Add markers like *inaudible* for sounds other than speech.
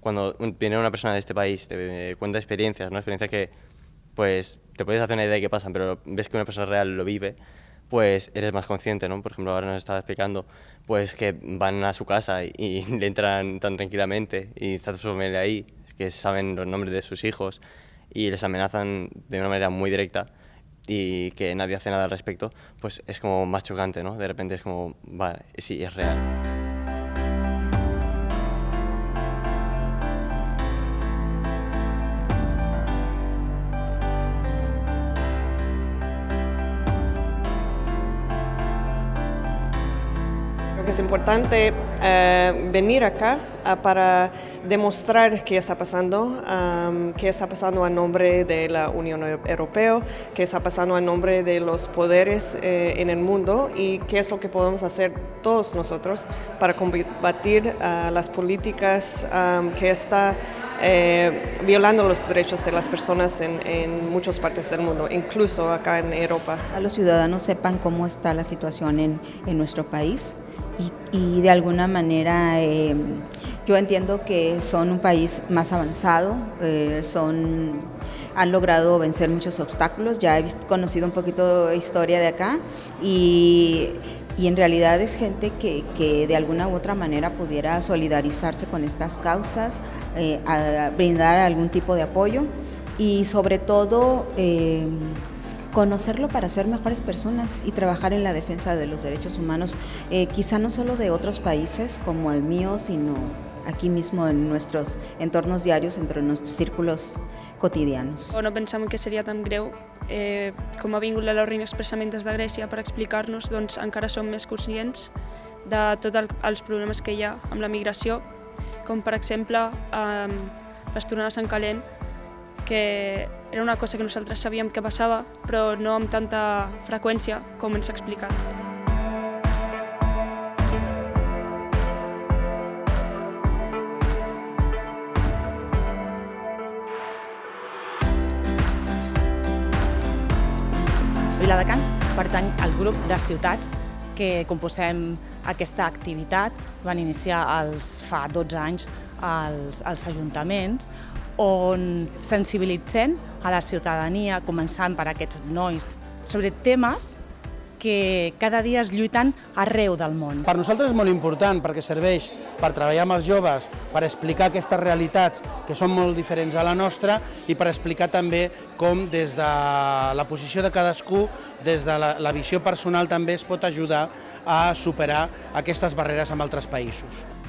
cuando viene una persona de este país, te cuenta experiencias, ¿no? experiencias que pues te puedes hacer una idea de qué pasan, pero ves que una persona real lo vive, pues eres más consciente, ¿no? Por ejemplo, ahora nos estaba explicando pues que van a su casa y, *laughs* le entran tan tranquilamente y está su familia ahí, que saben los nombres de sus hijos y les amenazan de una manera muy directa y que nadie hace nada al respecto, pues es como más chocante, ¿no? De repente es como, vale, sí, es real. Es importante eh, venir acá uh, para demostrar qué está pasando, qué está pasando a nombre de la Unión Europea, qué está pasando a nombre de los poderes eh, en el mundo y qué es lo que podemos hacer todos nosotros para combatir uh, las políticas que está eh, violando los derechos de las personas en, en, muchas partes del mundo, incluso acá en Europa. A los ciudadanos sepan cómo está la situación en, en nuestro país y, y, de alguna manera eh, yo entiendo que son un país más avanzado, eh, son, han logrado vencer muchos obstáculos, ya he visto, conocido un poquito de historia de acá y y en realidad es gente que, que, de alguna u otra manera pudiera solidarizarse con estas causas, eh, a brindar algún tipo de apoyo y sobre todo eh, conocerlo para ser mejores personas y trabajar en la defensa de los derechos humanos, eh, quizá no solo de otros países como el mío, sino aquí mismo en nuestros entornos diarios, entre nuestros círculos quotidianos. No pensamos que seria tan greu eh, com ha vingut la Laurin expressament des de Grècia per explicar-nos, doncs encara som més conscients de tots el, els problemes que hi ha amb la migració, com per exemple eh, les tornades en calent, que era una cosa que nosaltres sabíem que passava, però no amb tanta freqüència com ens ha explicat. Viladecans pertany al grup de ciutats que composem aquesta activitat. Van iniciar els, fa 12 anys als, als ajuntaments on sensibilitzen a la ciutadania, començant per aquests nois, sobre temes que cada dia es lluiten arreu del món. Per nosaltres és molt important perquè serveix per treballar amb els joves, per explicar aquestes realitats que són molt diferents a la nostra i per explicar també com des de la posició de cadascú, des de la, la visió personal també es pot ajudar a superar aquestes barreres amb altres països.